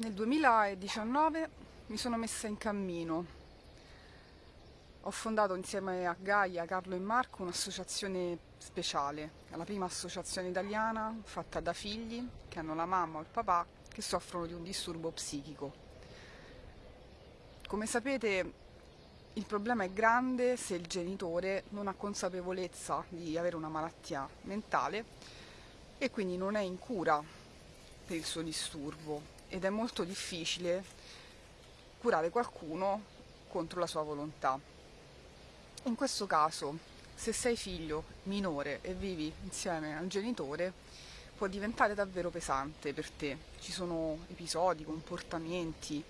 Nel 2019 mi sono messa in cammino. Ho fondato insieme a Gaia, Carlo e Marco un'associazione speciale, la prima associazione italiana fatta da figli che hanno la mamma o il papà che soffrono di un disturbo psichico. Come sapete il problema è grande se il genitore non ha consapevolezza di avere una malattia mentale e quindi non è in cura per il suo disturbo ed è molto difficile curare qualcuno contro la sua volontà. In questo caso, se sei figlio minore e vivi insieme al genitore, può diventare davvero pesante per te. Ci sono episodi, comportamenti,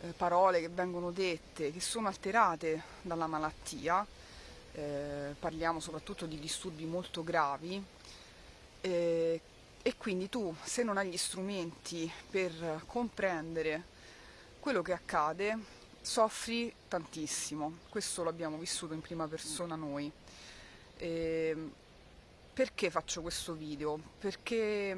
eh, parole che vengono dette, che sono alterate dalla malattia, eh, parliamo soprattutto di disturbi molto gravi, eh, e quindi tu se non hai gli strumenti per comprendere quello che accade soffri tantissimo. Questo l'abbiamo vissuto in prima persona noi. E perché faccio questo video? perché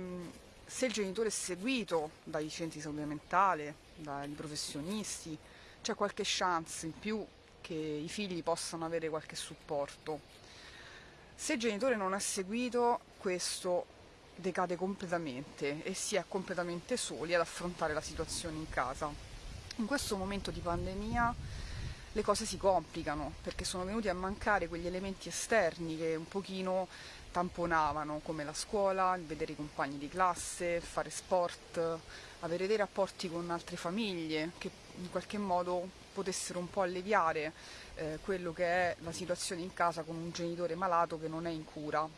se il genitore è seguito dai centri di salute mentale dai professionisti c'è qualche chance in più che i figli possano avere qualche supporto. Se il genitore non è seguito questo decade completamente e si è completamente soli ad affrontare la situazione in casa. In questo momento di pandemia le cose si complicano perché sono venuti a mancare quegli elementi esterni che un pochino tamponavano come la scuola, il vedere i compagni di classe, fare sport, avere dei rapporti con altre famiglie che in qualche modo potessero un po' alleviare eh, quello che è la situazione in casa con un genitore malato che non è in cura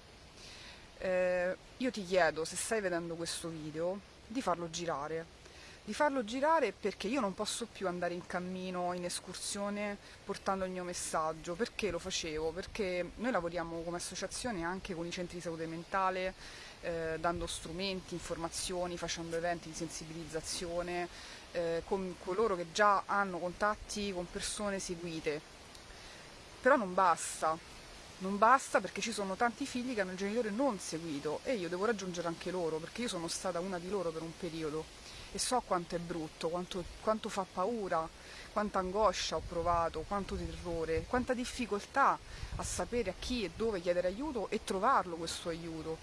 eh, io ti chiedo, se stai vedendo questo video, di farlo girare. Di farlo girare perché io non posso più andare in cammino, in escursione, portando il mio messaggio. Perché lo facevo? Perché noi lavoriamo come associazione anche con i centri di salute mentale, eh, dando strumenti, informazioni, facendo eventi di sensibilizzazione, eh, con coloro che già hanno contatti con persone seguite. Però non basta, non basta perché ci sono tanti figli che hanno il genitore non seguito e io devo raggiungere anche loro perché io sono stata una di loro per un periodo e so quanto è brutto, quanto, quanto fa paura, quanta angoscia ho provato, quanto terrore, quanta difficoltà a sapere a chi e dove chiedere aiuto e trovarlo questo aiuto.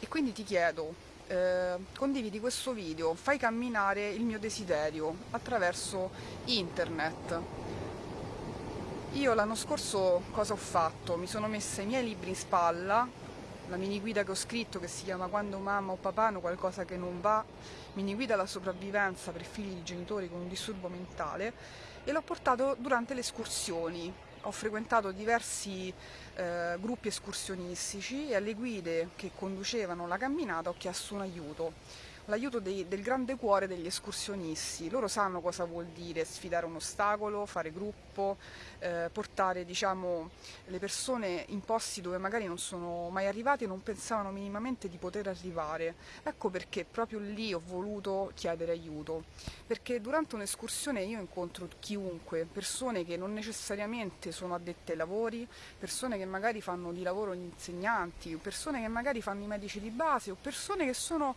E quindi ti chiedo, eh, condividi questo video, fai camminare il mio desiderio attraverso internet, io l'anno scorso cosa ho fatto? Mi sono messa i miei libri in spalla, la mini guida che ho scritto che si chiama Quando mamma o papà hanno qualcosa che non va, mini guida alla sopravvivenza per figli di genitori con un disturbo mentale e l'ho portato durante le escursioni. Ho frequentato diversi eh, gruppi escursionistici e alle guide che conducevano la camminata ho chiesto un aiuto l'aiuto del grande cuore degli escursionisti. Loro sanno cosa vuol dire sfidare un ostacolo, fare gruppo, eh, portare diciamo, le persone in posti dove magari non sono mai arrivati e non pensavano minimamente di poter arrivare. Ecco perché proprio lì ho voluto chiedere aiuto, perché durante un'escursione io incontro chiunque, persone che non necessariamente sono addette ai lavori, persone che magari fanno di lavoro gli insegnanti, persone che magari fanno i medici di base o persone che sono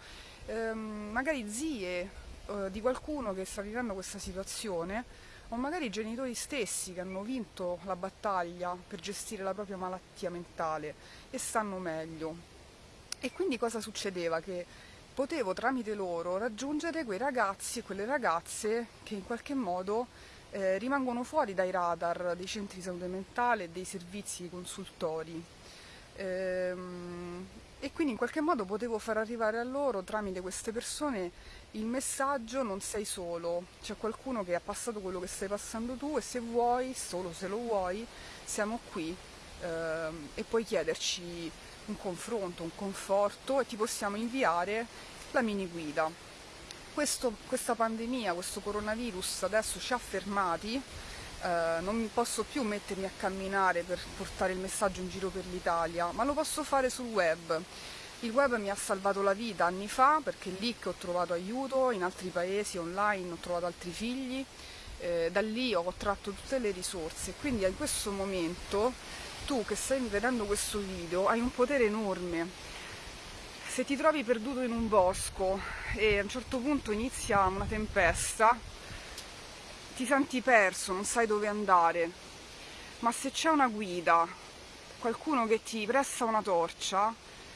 ehm, magari zie eh, di qualcuno che sta vivendo questa situazione o magari i genitori stessi che hanno vinto la battaglia per gestire la propria malattia mentale e stanno meglio. E quindi cosa succedeva? Che potevo tramite loro raggiungere quei ragazzi e quelle ragazze che in qualche modo eh, rimangono fuori dai radar dei centri di salute mentale e dei servizi consultori. Ehm, e quindi in qualche modo potevo far arrivare a loro tramite queste persone il messaggio non sei solo, c'è qualcuno che ha passato quello che stai passando tu e se vuoi, solo se lo vuoi, siamo qui eh, e puoi chiederci un confronto, un conforto e ti possiamo inviare la mini guida. Questo, questa pandemia, questo coronavirus adesso ci ha fermati eh, non posso più mettermi a camminare per portare il messaggio in giro per l'Italia, ma lo posso fare sul web. Il web mi ha salvato la vita anni fa perché è lì che ho trovato aiuto, in altri paesi online ho trovato altri figli, eh, da lì ho tratto tutte le risorse, quindi in questo momento tu che stai vedendo questo video hai un potere enorme. se ti trovi perduto in un bosco e a un certo punto inizia una tempesta, ti senti perso, non sai dove andare, ma se c'è una guida, qualcuno che ti presta una torcia,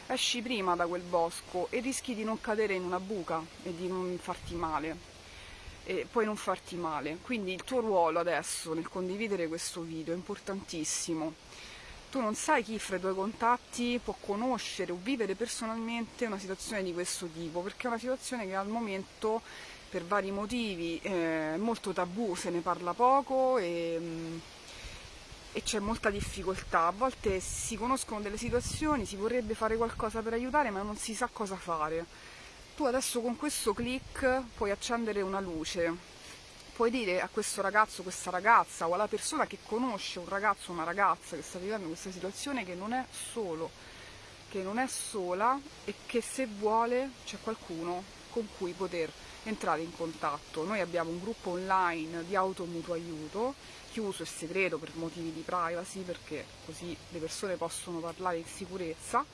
esci prima da quel bosco e rischi di non cadere in una buca e di non farti male. E puoi non farti male. Quindi il tuo ruolo adesso nel condividere questo video è importantissimo tu non sai chi fra i tuoi contatti può conoscere o vivere personalmente una situazione di questo tipo, perché è una situazione che al momento per vari motivi è molto tabù, se ne parla poco e, mm, e c'è molta difficoltà. A volte si conoscono delle situazioni, si vorrebbe fare qualcosa per aiutare, ma non si sa cosa fare. Tu adesso con questo click puoi accendere una luce puoi dire a questo ragazzo, questa ragazza o alla persona che conosce un ragazzo o una ragazza che sta vivendo questa situazione che non è solo, che non è sola e che se vuole c'è qualcuno con cui poter entrare in contatto. Noi abbiamo un gruppo online di automutuo aiuto, chiuso e segreto per motivi di privacy, perché così le persone possono parlare in sicurezza.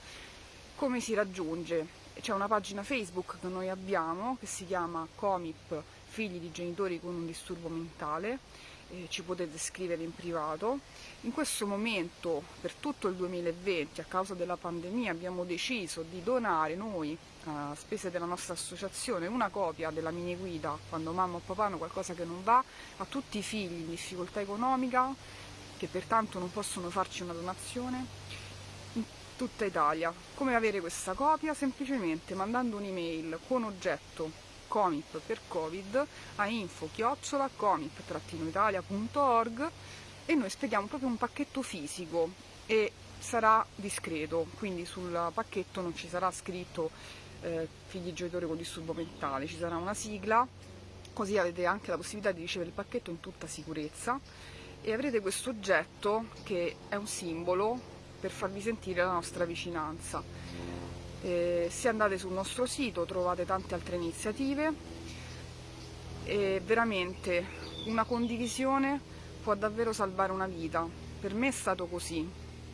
Come si raggiunge? C'è una pagina Facebook che noi abbiamo che si chiama Comip figli di genitori con un disturbo mentale, eh, ci potete scrivere in privato. In questo momento, per tutto il 2020, a causa della pandemia, abbiamo deciso di donare noi, a spese della nostra associazione, una copia della mini guida quando mamma o papà hanno qualcosa che non va a tutti i figli in difficoltà economica che pertanto non possono farci una donazione in tutta Italia. Come avere questa copia? Semplicemente mandando un'email con oggetto comip per covid a info-comip-italia.org e noi spediamo proprio un pacchetto fisico e sarà discreto, quindi sul pacchetto non ci sarà scritto eh, figli genitori con disturbo mentale, ci sarà una sigla, così avete anche la possibilità di ricevere il pacchetto in tutta sicurezza e avrete questo oggetto che è un simbolo per farvi sentire la nostra vicinanza. Eh, se andate sul nostro sito trovate tante altre iniziative e veramente una condivisione può davvero salvare una vita. Per me è stato così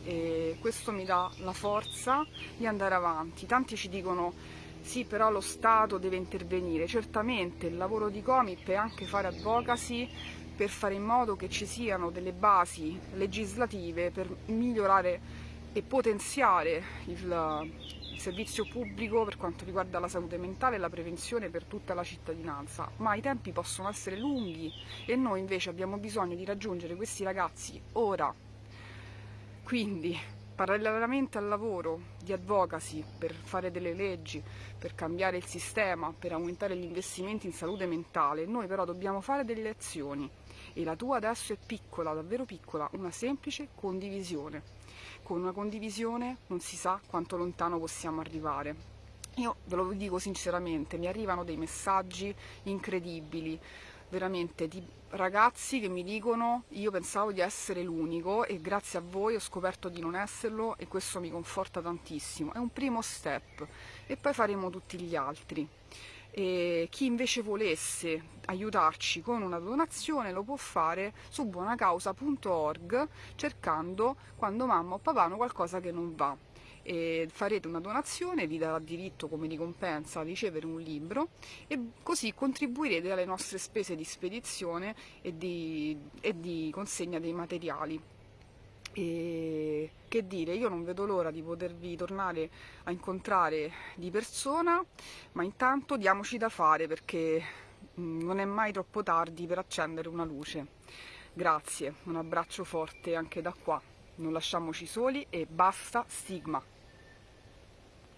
e questo mi dà la forza di andare avanti. Tanti ci dicono sì però lo Stato deve intervenire, certamente il lavoro di Comip è anche fare advocacy per fare in modo che ci siano delle basi legislative per migliorare e potenziare il, servizio pubblico per quanto riguarda la salute mentale e la prevenzione per tutta la cittadinanza, ma i tempi possono essere lunghi e noi invece abbiamo bisogno di raggiungere questi ragazzi ora. Quindi, parallelamente al lavoro di advocacy per fare delle leggi, per cambiare il sistema, per aumentare gli investimenti in salute mentale, noi però dobbiamo fare delle azioni. E la tua adesso è piccola, davvero piccola, una semplice condivisione. Con una condivisione non si sa quanto lontano possiamo arrivare. Io ve lo dico sinceramente, mi arrivano dei messaggi incredibili, veramente di ragazzi che mi dicono io pensavo di essere l'unico e grazie a voi ho scoperto di non esserlo e questo mi conforta tantissimo. È un primo step e poi faremo tutti gli altri. E chi invece volesse aiutarci con una donazione lo può fare su buonacausa.org cercando quando mamma o papà hanno qualcosa che non va. E farete una donazione, vi darà diritto come ricompensa a ricevere un libro e così contribuirete alle nostre spese di spedizione e di, e di consegna dei materiali. E che dire, io non vedo l'ora di potervi tornare a incontrare di persona, ma intanto diamoci da fare perché mm, non è mai troppo tardi per accendere una luce. Grazie, un abbraccio forte anche da qua, non lasciamoci soli e basta stigma.